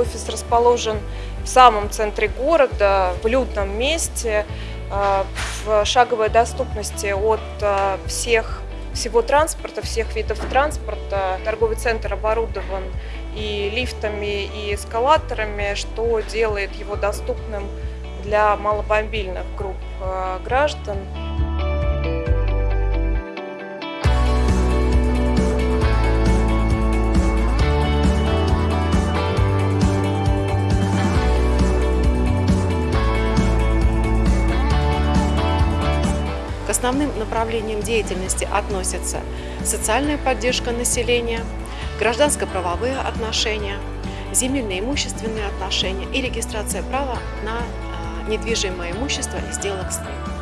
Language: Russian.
Офис расположен в самом центре города, в людном месте, э, в шаговой доступности от э, всех всего транспорта, всех видов транспорта. Торговый центр оборудован и лифтами, и эскалаторами, что делает его доступным для маломобильных групп э, граждан. К основным направлениям деятельности относятся социальная поддержка населения, гражданско-правовые отношения, земельно-имущественные отношения и регистрация права на а, недвижимое имущество и сделок с ним.